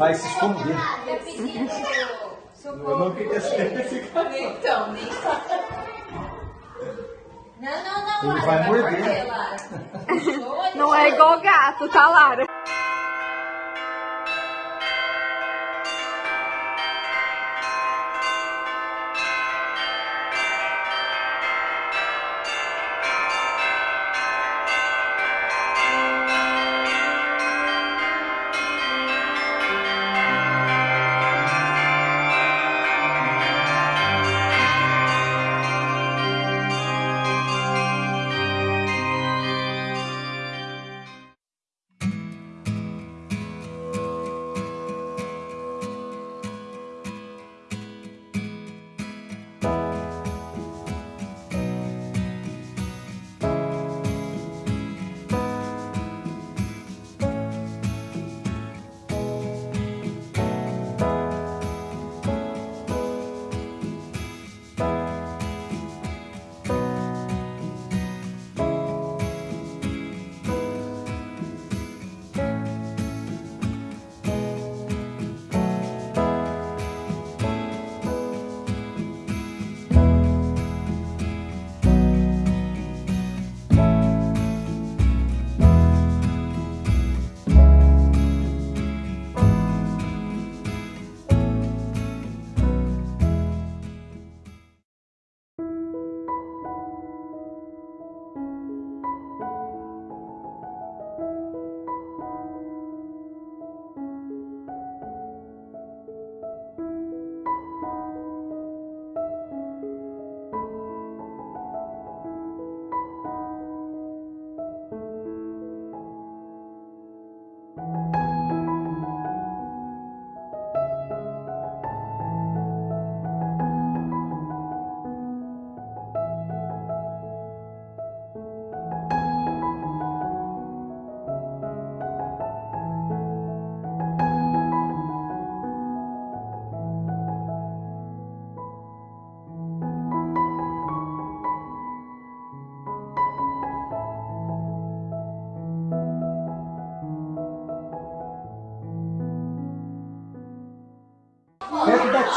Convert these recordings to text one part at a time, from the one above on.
Vai se esconder. Eu não queria ser esse cara. Então, nem. Não, não, não, Ele Lara, vai morder. Não é igual gato, tá, Lara?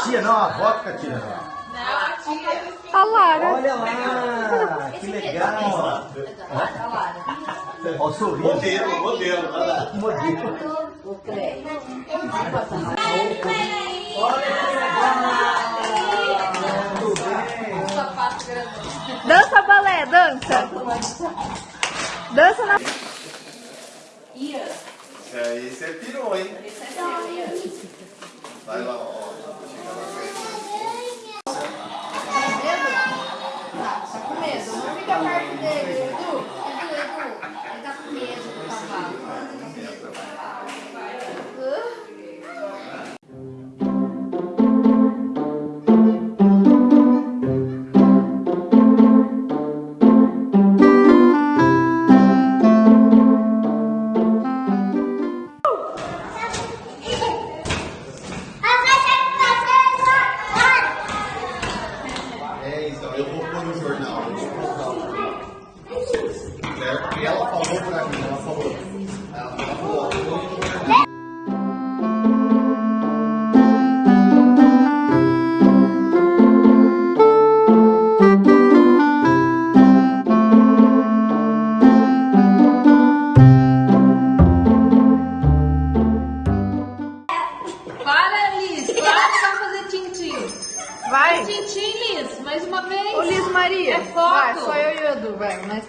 Tia, não, a avó que tá tirando. Não, a tia. A Lara. Olha lá, que legal. A Lara. Olha o sorriso. Modelo, modelo. Olha lá. Modelo. O Cleio. Muito bem. Sapato grande. Dança balé, dança. Dança na... Ian. Isso aí você pirou, hein? Esse é. Vai lá, ó.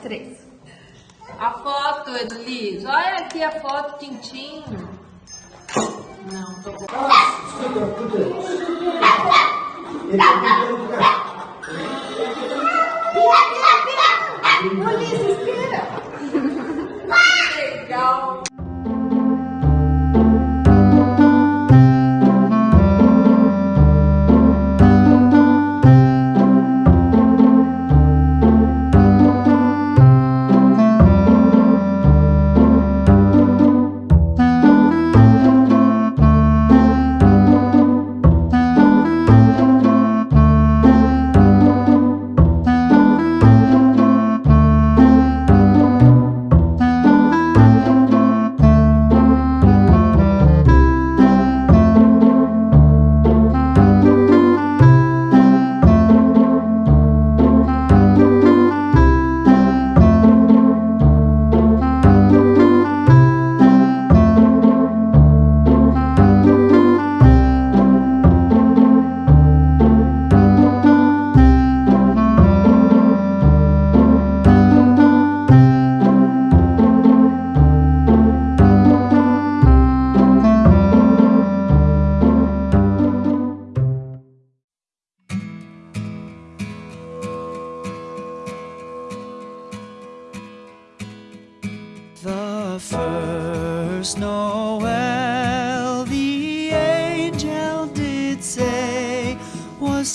Três. A foto, Edu, Liz. Olha aqui a foto, tintim. Não, tô bom. Escuta, escuta.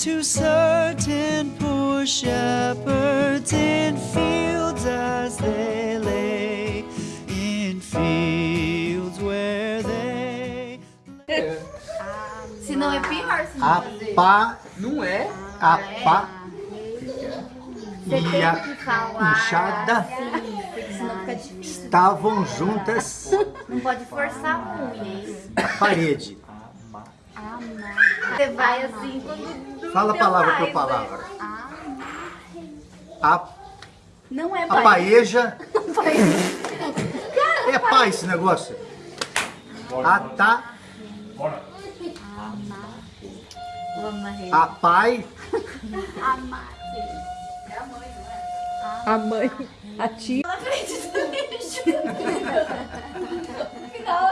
To certain poor shepherds in fields as they lay, in fields where they. Se não é pior, se não A fazer. pá, Não é? a pá e a enxada assim, porque senão fica difícil. estavam juntas Não pode forçar muito. parede. Você vai assim quando. Fala deu palavra por palavra. A, Não é a pai. paeja. É pá esse negócio. A tá, a pai, A mãe, a tia. Na frente do lixo. Final,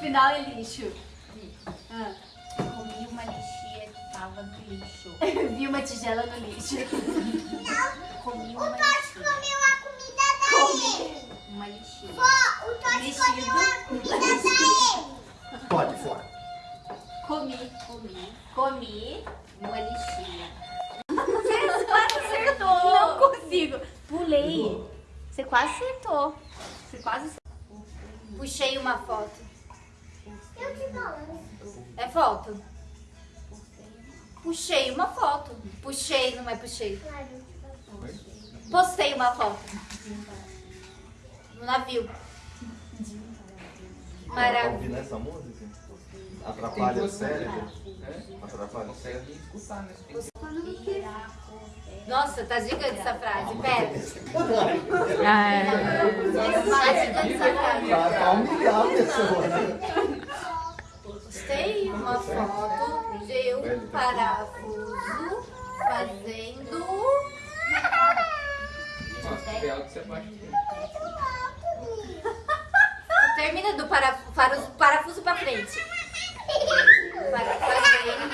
Final é lixo. Ah. Comi uma lixia que tava no lixo. Vi uma tigela no lixo. Comi uma O Totti comeu a comida dele. Uma lixia. Ó, o Totti Mexido. comeu a comida dele. pode fora. Comi. Comi. Comi uma lixia. Você quase acertou. Não consigo. Pulei. Você quase acertou. Você quase acertou. Puxei uma foto. Eu te falando. É foto? Puxei uma foto. Puxei, não é puxei. Postei uma foto. No navio. Tá Maravilha. ouvindo essa música? Atrapalha o cérebro? É? Atrapalha o cérebro? Escutar, né? Nossa, tá gigante essa frase. Pera. Ah, é. Tá gigante essa frase. Pra humilhar a pessoa? Postei uma foto um parafuso fazendo. Nossa, algo que você pode Termina do parafuso, parafuso pra frente. Para, fazendo.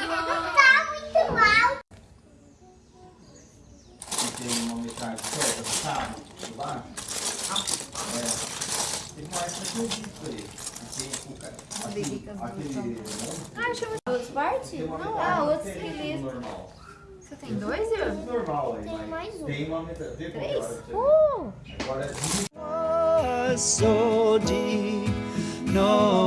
Tá muito mal. Tem uma metragem certa, sabe? Lá. É. Tem mais pra eu vi isso aí. Aquele, aquele, Ah, chama duas partes? Não, outros que li. normal. Você tem dois, viu? Normal Tem mais um. Tem uma que é que você Uh! Agora é was so deep. Noel,